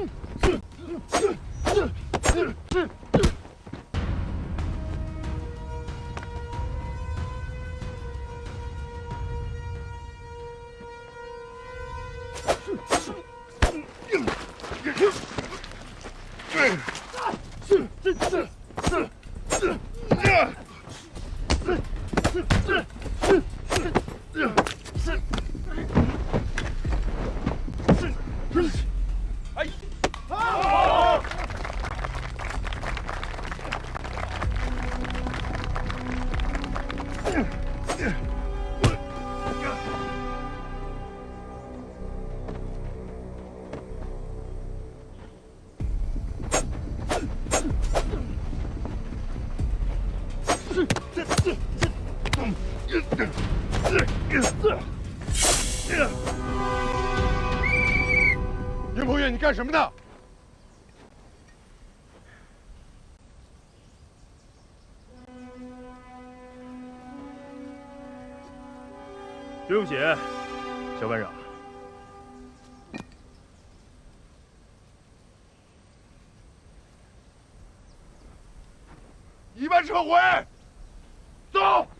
Ugh! 云鹏月，你干什么呢？对不起，小班长。你把车回。报